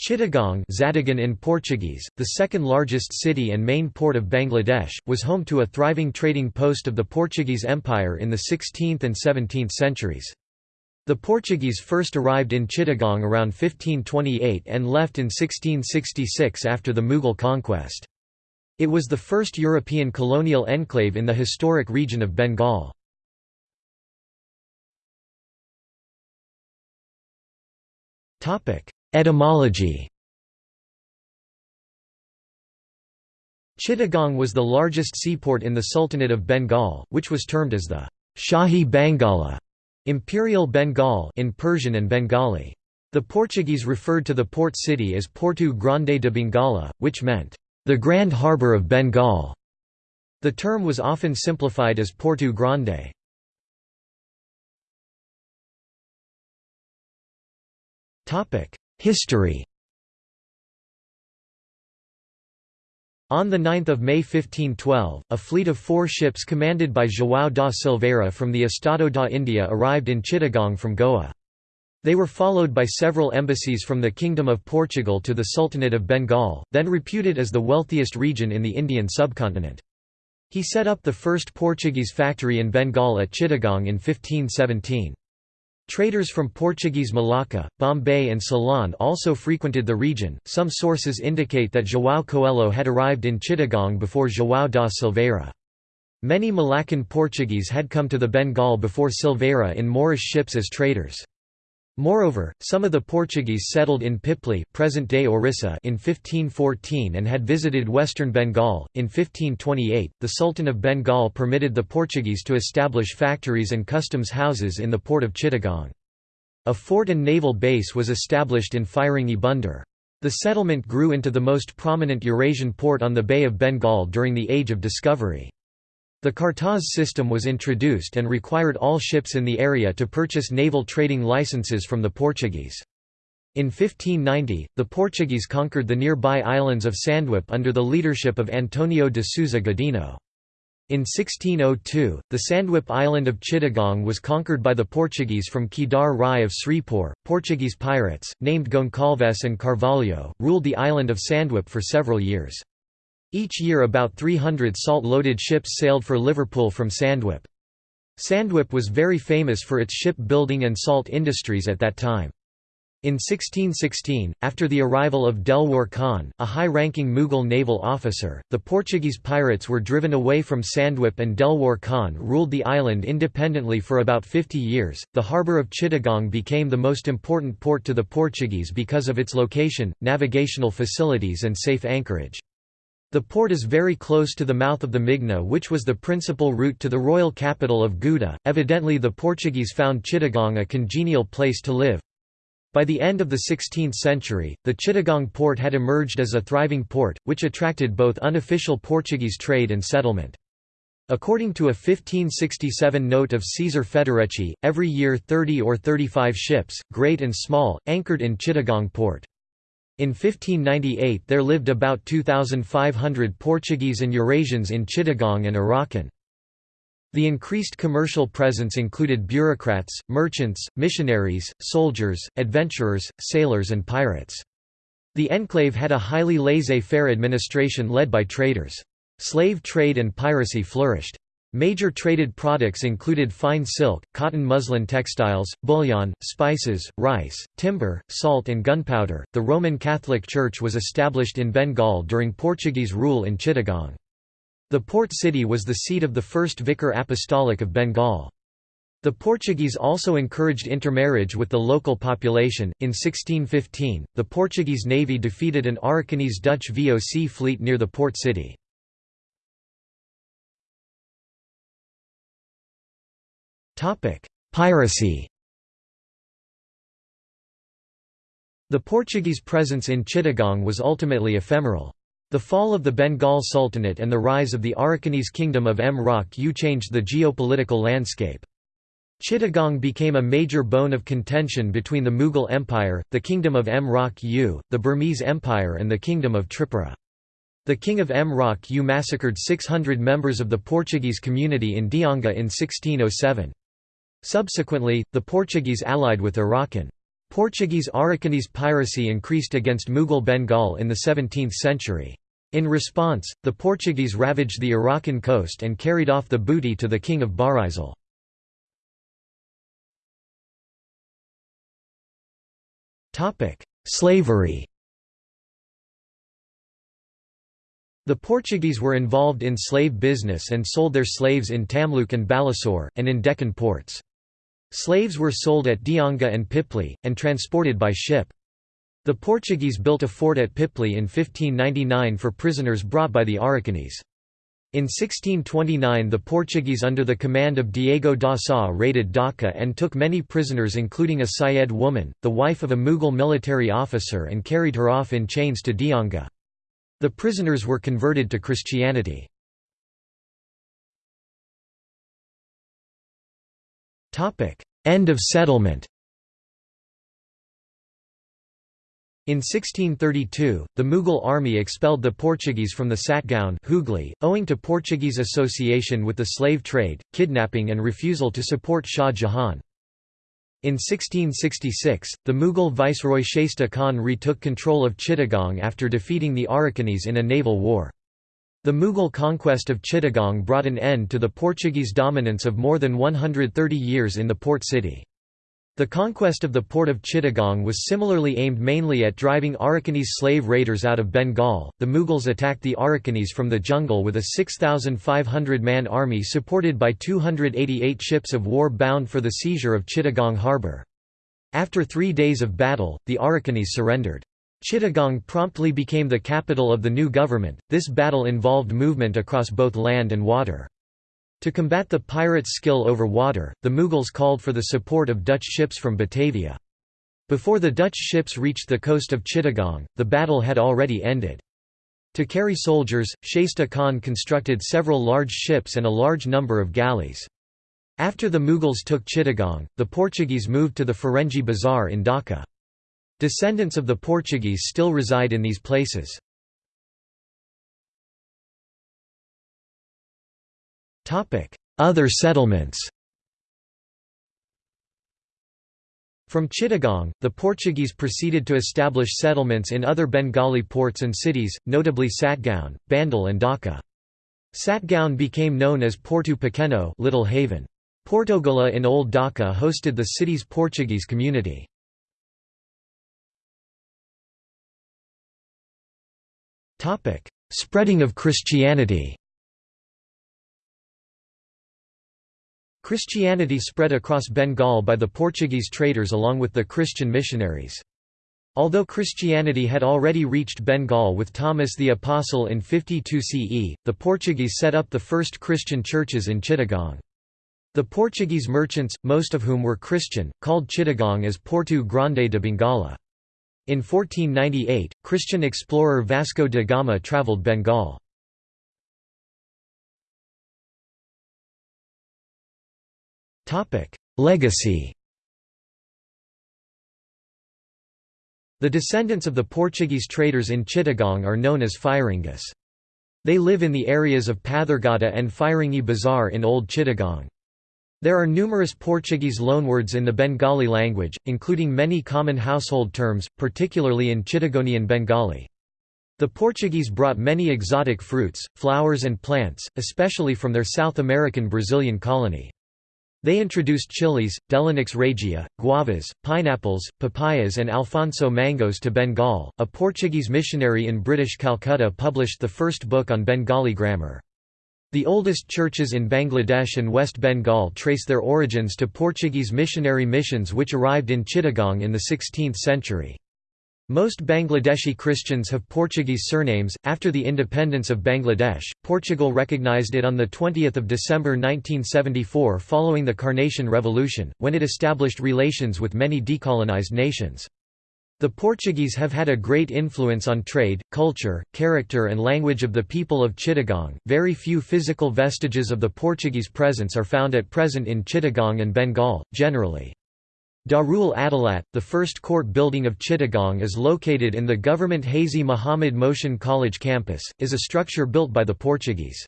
Chittagong Zatagan in Portuguese, the second largest city and main port of Bangladesh, was home to a thriving trading post of the Portuguese Empire in the 16th and 17th centuries. The Portuguese first arrived in Chittagong around 1528 and left in 1666 after the Mughal conquest. It was the first European colonial enclave in the historic region of Bengal. Etymology Chittagong was the largest seaport in the Sultanate of Bengal, which was termed as the Shahi Bangala Imperial Bengal in Persian and Bengali. The Portuguese referred to the port city as Porto Grande de Bengala, which meant, the Grand Harbour of Bengal. The term was often simplified as Porto Grande. History On 9 May 1512, a fleet of four ships commanded by João da Silveira from the Estado da India arrived in Chittagong from Goa. They were followed by several embassies from the Kingdom of Portugal to the Sultanate of Bengal, then reputed as the wealthiest region in the Indian subcontinent. He set up the first Portuguese factory in Bengal at Chittagong in 1517. Traders from Portuguese Malacca, Bombay and Ceylon also frequented the region. Some sources indicate that João Coelho had arrived in Chittagong before João da Silveira. Many Malaccan Portuguese had come to the Bengal before Silveira in Moorish ships as traders. Moreover, some of the Portuguese settled in Pipli present-day Orissa in 1514 and had visited western Bengal. In 1528, the Sultan of Bengal permitted the Portuguese to establish factories and customs houses in the port of Chittagong. A fort and naval base was established in Firingi Bunder. The settlement grew into the most prominent Eurasian port on the Bay of Bengal during the Age of Discovery. The Cartaz system was introduced and required all ships in the area to purchase naval trading licenses from the Portuguese. In 1590, the Portuguese conquered the nearby islands of Sandwip under the leadership of Antonio de Souza Godinho. In 1602, the Sandwip island of Chittagong was conquered by the Portuguese from Kedar Rai of Sripur. Portuguese pirates, named Goncalves and Carvalho, ruled the island of Sandwip for several years. Each year about 300 salt-loaded ships sailed for Liverpool from Sandwip. Sandwip was very famous for its ship-building and salt industries at that time. In 1616, after the arrival of Delwar Khan, a high-ranking Mughal naval officer, the Portuguese pirates were driven away from Sandwip and Delwar Khan ruled the island independently for about 50 years. The harbour of Chittagong became the most important port to the Portuguese because of its location, navigational facilities and safe anchorage. The port is very close to the mouth of the Meghna which was the principal route to the royal capital of Gauda, evidently the Portuguese found Chittagong a congenial place to live. By the end of the 16th century, the Chittagong port had emerged as a thriving port, which attracted both unofficial Portuguese trade and settlement. According to a 1567 note of Caesar Federici, every year 30 or 35 ships, great and small, anchored in Chittagong port. In 1598 there lived about 2,500 Portuguese and Eurasians in Chittagong and Arakan. The increased commercial presence included bureaucrats, merchants, missionaries, soldiers, adventurers, sailors and pirates. The enclave had a highly laissez-faire administration led by traders. Slave trade and piracy flourished. Major traded products included fine silk, cotton muslin textiles, bullion, spices, rice, timber, salt, and gunpowder. The Roman Catholic Church was established in Bengal during Portuguese rule in Chittagong. The port city was the seat of the first vicar apostolic of Bengal. The Portuguese also encouraged intermarriage with the local population. In 1615, the Portuguese navy defeated an Arakanese Dutch VOC fleet near the port city. Piracy The Portuguese presence in Chittagong was ultimately ephemeral. The fall of the Bengal Sultanate and the rise of the Arakanese kingdom of Mrauk U changed the geopolitical landscape. Chittagong became a major bone of contention between the Mughal Empire, the Kingdom of Mrauk U, the Burmese Empire and the Kingdom of Tripura. The King of Mrauk U massacred 600 members of the Portuguese community in Dianga in 1607. Subsequently, the Portuguese allied with Arakan. Portuguese Arakanese piracy increased against Mughal Bengal in the 17th century. In response, the Portuguese ravaged the Arakan coast and carried off the booty to the king of Barisal. Slavery The Portuguese were involved in slave business and sold their slaves in Tamluk and Balasore, and in Deccan ports. Slaves were sold at Dianga and Pipli, and transported by ship. The Portuguese built a fort at Pipli in 1599 for prisoners brought by the Arakanese. In 1629 the Portuguese under the command of Diego da Sá raided Dhaka and took many prisoners including a Syed woman, the wife of a Mughal military officer and carried her off in chains to Dianga. The prisoners were converted to Christianity. End of settlement In 1632, the Mughal army expelled the Portuguese from the Satgaon Hooghly, owing to Portuguese association with the slave trade, kidnapping and refusal to support Shah Jahan. In 1666, the Mughal viceroy Shaista Khan retook control of Chittagong after defeating the Arakanese in a naval war. The Mughal conquest of Chittagong brought an end to the Portuguese dominance of more than 130 years in the port city. The conquest of the port of Chittagong was similarly aimed mainly at driving Arakanese slave raiders out of Bengal. The Mughals attacked the Arakanese from the jungle with a 6,500 man army supported by 288 ships of war bound for the seizure of Chittagong harbour. After three days of battle, the Arakanese surrendered. Chittagong promptly became the capital of the new government. This battle involved movement across both land and water. To combat the pirates' skill over water, the Mughals called for the support of Dutch ships from Batavia. Before the Dutch ships reached the coast of Chittagong, the battle had already ended. To carry soldiers, Shaista Khan constructed several large ships and a large number of galleys. After the Mughals took Chittagong, the Portuguese moved to the Firingi Bazaar in Dhaka. Descendants of the Portuguese still reside in these places. Other settlements From Chittagong, the Portuguese proceeded to establish settlements in other Bengali ports and cities, notably Satgaon, Bandel and Dhaka. Satgaon became known as Porto Pequeno Little Haven. Portogola in Old Dhaka hosted the city's Portuguese community. Spreading of Christianity Christianity spread across Bengal by the Portuguese traders along with the Christian missionaries. Although Christianity had already reached Bengal with Thomas the Apostle in 52 CE, the Portuguese set up the first Christian churches in Chittagong. The Portuguese merchants, most of whom were Christian, called Chittagong as Porto Grande de Bengala. In 1498, Christian explorer Vasco da Gama travelled Bengal. Legacy The descendants of the Portuguese traders in Chittagong are known as Firingas. They live in the areas of Pathargata and Firingi Bazaar in Old Chittagong. There are numerous Portuguese loanwords in the Bengali language, including many common household terms, particularly in Chittagonian Bengali. The Portuguese brought many exotic fruits, flowers and plants, especially from their South American Brazilian colony. They introduced chilies, Delonix regia, guavas, pineapples, papayas and Alphonso mangoes to Bengal. A Portuguese missionary in British Calcutta published the first book on Bengali grammar. The oldest churches in Bangladesh and West Bengal trace their origins to Portuguese missionary missions which arrived in Chittagong in the 16th century. Most Bangladeshi Christians have Portuguese surnames. After the independence of Bangladesh, Portugal recognized it on 20 December 1974 following the Carnation Revolution, when it established relations with many decolonized nations. The Portuguese have had a great influence on trade, culture, character, and language of the people of Chittagong. Very few physical vestiges of the Portuguese presence are found at present in Chittagong and Bengal, generally. Darul Adalat, the first court building of Chittagong is located in the government Hazi Muhammad Mohsin College campus, is a structure built by the Portuguese.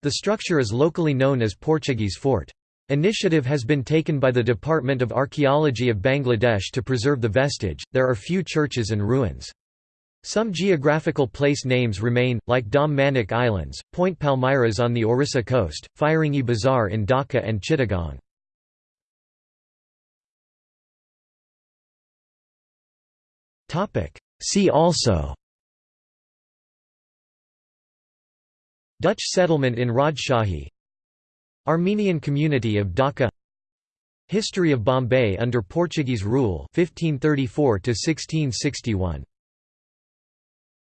The structure is locally known as Portuguese Fort. Initiative has been taken by the Department of Archaeology of Bangladesh to preserve the vestige. There are few churches and ruins. Some geographical place names remain, like Manik Islands, Point Palmyras on the Orissa coast, Firingi Bazaar in Dhaka and Chittagong. See also Dutch settlement in Rajshahi Armenian community of Dhaka. History of Bombay under Portuguese rule 1534 to 1661